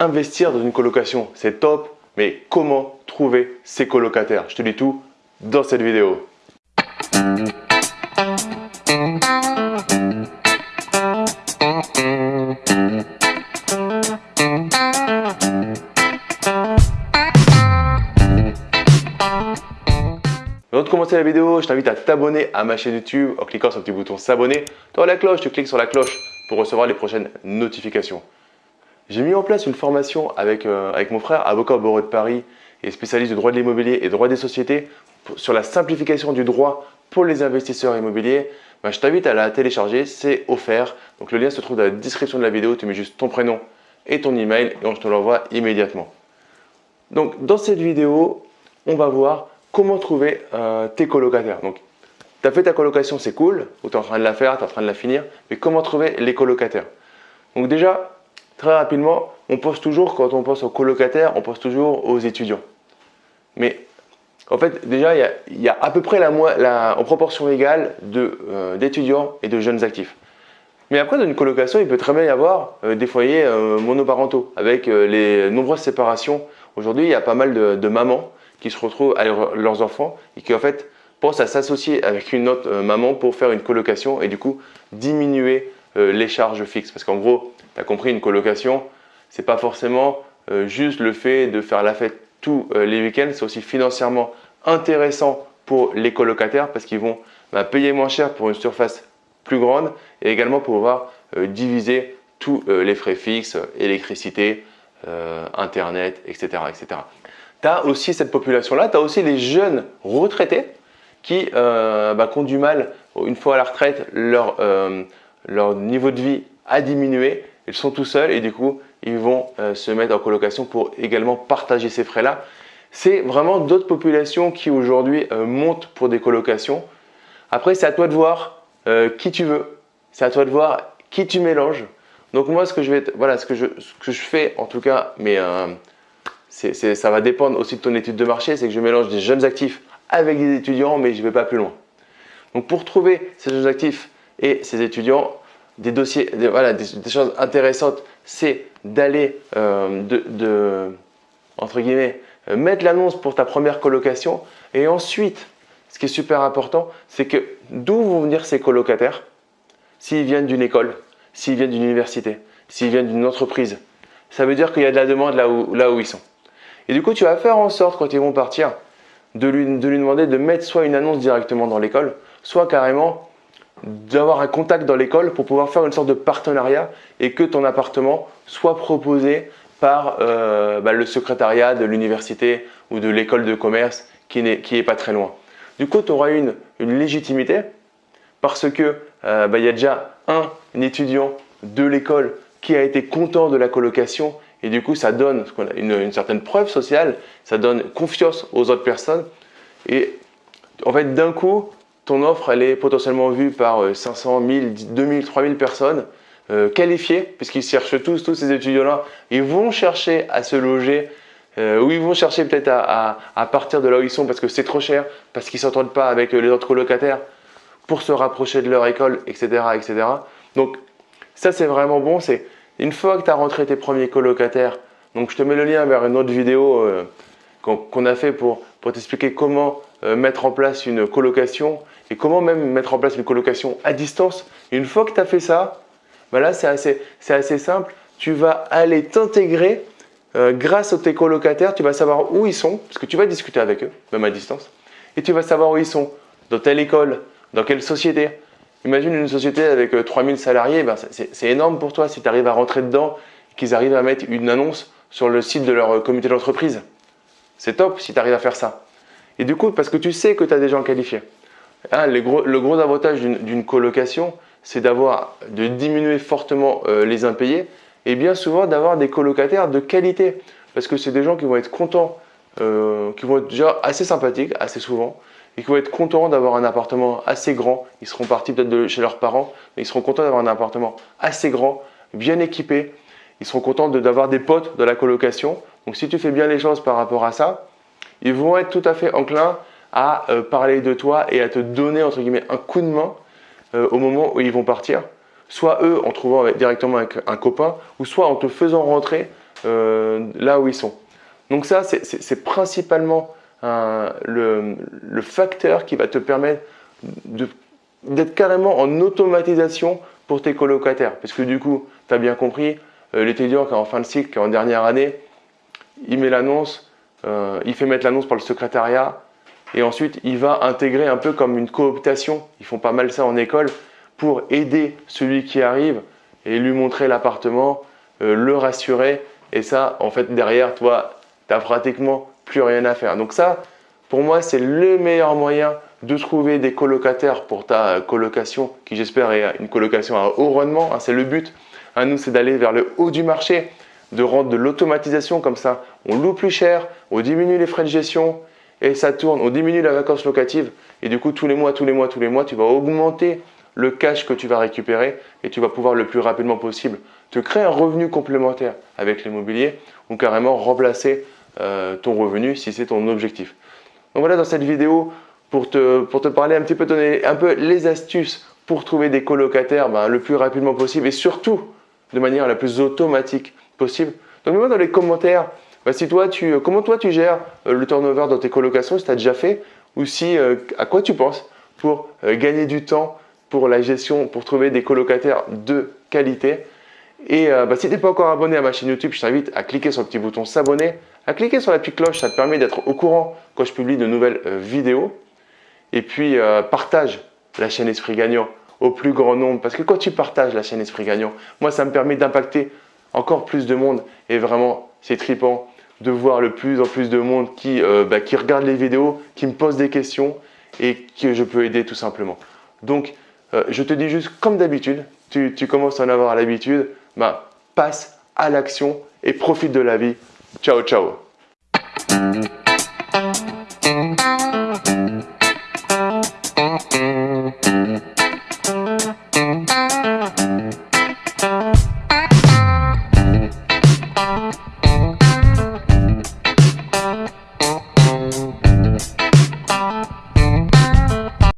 investir dans une colocation, c'est top, mais comment trouver ses colocataires? Je te dis tout dans cette vidéo. Avant de commencer la vidéo, je t'invite à t'abonner à ma chaîne YouTube en cliquant sur le petit bouton s'abonner. Tu la cloche, tu cliques sur la cloche pour recevoir les prochaines notifications. J'ai mis en place une formation avec, euh, avec mon frère, avocat au barreau de Paris et spécialiste du droit de l'immobilier et droit des sociétés sur la simplification du droit pour les investisseurs immobiliers. Ben, je t'invite à la télécharger, c'est offert. Donc le lien se trouve dans la description de la vidéo, tu mets juste ton prénom et ton email et on te l'envoie immédiatement. Donc dans cette vidéo, on va voir comment trouver euh, tes colocataires. Donc tu as fait ta colocation, c'est cool, ou tu es en train de la faire, tu es en train de la finir, mais comment trouver les colocataires? Donc déjà, Très rapidement, on pense toujours, quand on pense aux colocataires, on pense toujours aux étudiants. Mais en fait, déjà, il y a, à peu près la, en proportion égale euh, d'étudiants et de jeunes actifs. Mais après, dans une colocation, il peut très bien y avoir euh, des foyers euh, monoparentaux avec les nombreuses séparations. Aujourd'hui, il y a pas mal de, mamans qui se retrouvent avec leurs enfants et qui en fait pensent à s'associer avec une autre maman pour faire une colocation et du coup diminuer les charges fixes. Parce qu'en gros, tu as compris, une colocation, c'est pas forcément euh, juste le fait de faire la fête tous euh, les week-ends, c'est aussi financièrement intéressant pour les colocataires parce qu'ils vont bah, payer moins cher pour une surface plus grande et également pouvoir euh, diviser tous les frais fixes, électricité, internet, etc. etc. Tu as aussi cette population-là, tu as aussi les jeunes retraités qui, bah, ont du mal, une fois à la retraite, leur niveau de vie a diminué ils sont tout seuls et du coup, ils vont euh, se mettre en colocation pour également partager ces frais-là. C'est vraiment d'autres populations qui aujourd'hui euh, montent pour des colocations. Après, c'est à toi de voir euh, qui tu veux. C'est à toi de voir qui tu mélanges. Donc moi, ce que je vais, voilà, ce que je, ce que je fais en tout cas, mais ça va dépendre aussi de ton étude de marché, c'est que je mélange des jeunes actifs avec des étudiants, mais je ne vais pas plus loin. Donc pour trouver ces jeunes actifs et ces étudiants, des dossiers, voilà, des, choses intéressantes, c'est d'aller, euh, de, entre guillemets, euh, mettre l'annonce pour ta première colocation. Et ensuite, ce qui est super important, c'est que d'où vont venir ces colocataires S'ils viennent d'une école, s'ils viennent d'une université, s'ils viennent d'une entreprise, ça veut dire qu'il y a de la demande là où, là où ils sont. Et du coup, tu vas faire en sorte, quand ils vont partir, de lui, de lui demander de mettre soit une annonce directement dans l'école, soit carrément d'avoir un contact dans l'école pour pouvoir faire une sorte de partenariat et que ton appartement soit proposé par euh, bah, le secrétariat de l'université ou de l'école de commerce qui n'est pas très loin. Du coup, tu auras une, une légitimité parce que euh, bah, il y a déjà un, étudiant de l'école qui a été content de la colocation et du coup, ça donne une, une certaine preuve sociale, ça donne confiance aux autres personnes et en fait, d'un coup, ton offre elle est potentiellement vue par 500, 1000, 2000, 3000 personnes euh, qualifiées, puisqu'ils cherchent tous, tous ces étudiants-là, ils vont chercher à se loger euh, ou ils vont chercher peut-être à, partir de là où ils sont parce que c'est trop cher, parce qu'ils ne s'entendent pas avec les autres colocataires pour se rapprocher de leur école, etc. etc. Donc ça c'est vraiment bon, c'est une fois que tu as rentré tes premiers colocataires, donc je te mets le lien vers une autre vidéo euh, qu'on a fait pour, pour t'expliquer comment mettre en place une colocation et comment même mettre en place une colocation à distance. une fois que tu as fait ça, bah là c'est assez, assez, simple. Tu vas aller t'intégrer euh, grâce à tes colocataires. Tu vas savoir où ils sont, parce que tu vas discuter avec eux, même à distance. Et tu vas savoir où ils sont, dans telle école, dans quelle société. Imagine une société avec 3000 euh, salariés, ben c'est énorme pour toi si tu arrives à rentrer dedans, qu'ils arrivent à mettre une annonce sur le site de leur euh, comité d'entreprise. C'est top si tu arrives à faire ça. Et du coup, parce que tu sais que tu as des gens qualifiés. Ah, le, gros, avantage d'une colocation, c'est d'avoir de diminuer fortement euh, les impayés et bien souvent d'avoir des colocataires de qualité parce que c'est des gens qui vont être contents, euh, qui vont être déjà assez sympathiques assez souvent et qui vont être contents d'avoir un appartement assez grand. Ils seront partis peut-être de chez leurs parents, mais ils seront contents d'avoir un appartement assez grand, bien équipé. Ils seront contents d'avoir des potes de la colocation. Donc si tu fais bien les choses par rapport à ça, ils vont être tout à fait enclins à euh, parler de toi et à te donner entre guillemets un coup de main euh, au moment où ils vont partir. Soit eux en trouvant directement un copain, ou soit en te faisant rentrer là où ils sont. Donc ça, c'est principalement le, facteur qui va te permettre d'être carrément en automatisation pour tes colocataires. Parce que du coup, tu as bien compris, euh, l'étudiant qui est en fin de cycle, qui est en dernière année, il met l'annonce, euh, il fait mettre l'annonce par le secrétariat et ensuite il va intégrer un peu comme une cooptation. Ils font pas mal ça en école pour aider celui qui arrive et lui montrer l'appartement, euh, le rassurer. Et ça, en fait, derrière, toi, tu n'as pratiquement plus rien à faire. Donc ça, pour moi, c'est le meilleur moyen de trouver des colocataires pour ta colocation, qui j'espère est une colocation à haut rendement, hein, c'est le but. Hein, nous, c'est d'aller vers le haut du marché, de rendre de l'automatisation comme ça. On loue plus cher, on diminue les frais de gestion et ça tourne, on diminue la vacance locative et du coup, tous les mois, tous les mois, tous les mois, tu vas augmenter le cash que tu vas récupérer et tu vas pouvoir le plus rapidement possible te créer un revenu complémentaire avec l'immobilier ou carrément remplacer euh, ton revenu si c'est ton objectif. Donc voilà, dans cette vidéo, pour te, parler un petit peu, donner un peu les astuces pour trouver des colocataires ben, le plus rapidement possible et surtout de manière la plus automatique possible. Donc mets-moi dans les commentaires ben, si toi, tu, comment toi tu gères euh, le turnover dans tes colocations, si tu as déjà fait ou si, euh, à quoi tu penses pour euh, gagner du temps pour la gestion, pour trouver des colocataires de qualité? Et ben, si tu n'es pas encore abonné à ma chaîne YouTube, je t'invite à cliquer sur le petit bouton s'abonner, à cliquer sur la petite cloche, ça te permet d'être au courant quand je publie de nouvelles vidéos. Et puis, euh, partage la chaîne Esprit Gagnant au plus grand nombre. Parce que quand tu partages la chaîne Esprit Gagnant, moi, ça me permet d'impacter encore plus de monde. Et vraiment, c'est tripant de voir le plus en plus de monde qui, euh, bah, qui regarde les vidéos, qui me pose des questions et que je peux aider tout simplement. Donc, euh, je te dis juste comme d'habitude, tu, tu, commences à en avoir l'habitude, bah, passe à l'action et profite de la vie. Ciao, ciao